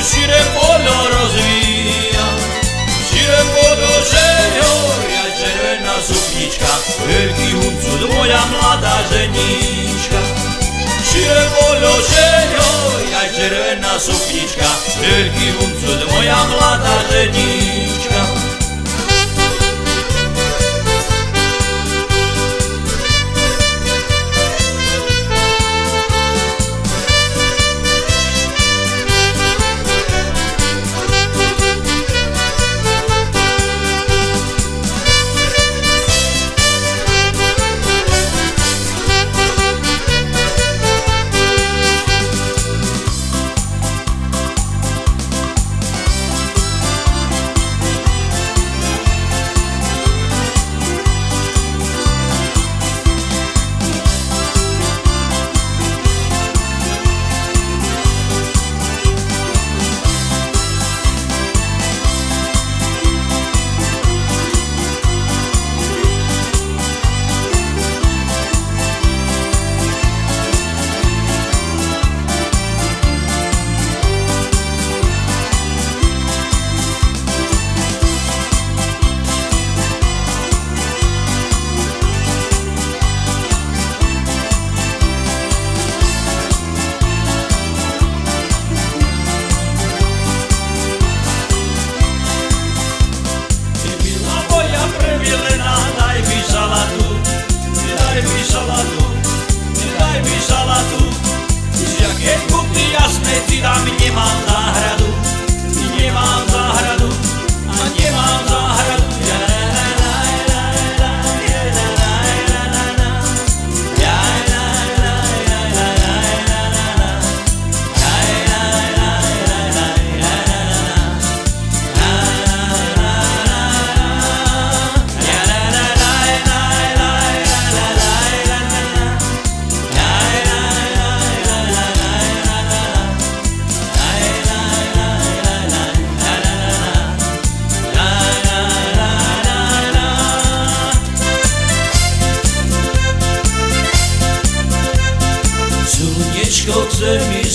Uscire pollo rozvija Uscire pollo ženjo Ja červena suknička Veliki huncud moja mlada ženička Uscire moja mlada ženička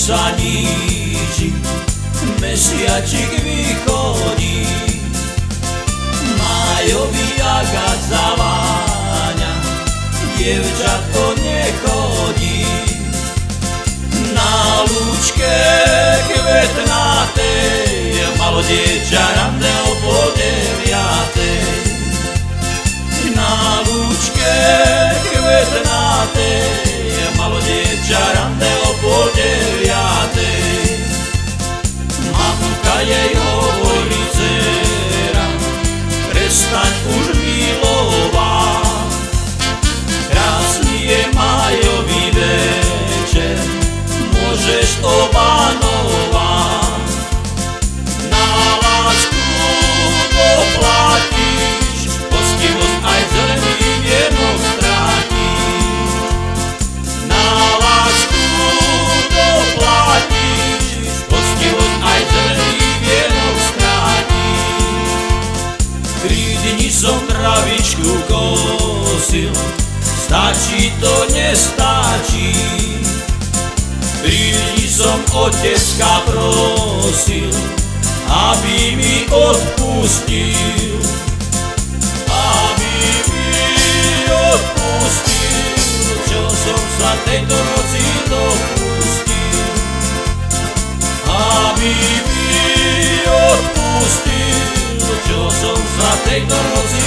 mi zanížiť, mesiačik vychodí, Májový agát zaváňa, dievčatko nechodí. Na lúčke kvetnatej malo dievča rande o pol deviatej. Na lúčke kvetnatej môžeš obánovať. Na lásku doplatíš, poctivosť aj zelený vienok strátiš. Na lásku doplatíš, poctivosť aj zelený vienok strátiš. Tri dni som travičku kosil, stačí to, nestačí. Dni som otecka prosil, aby mi odpustil. Aby mi odpustil, čo som sa tejto noci dopustil. Aby mi odpustil, čo som sa tejto noci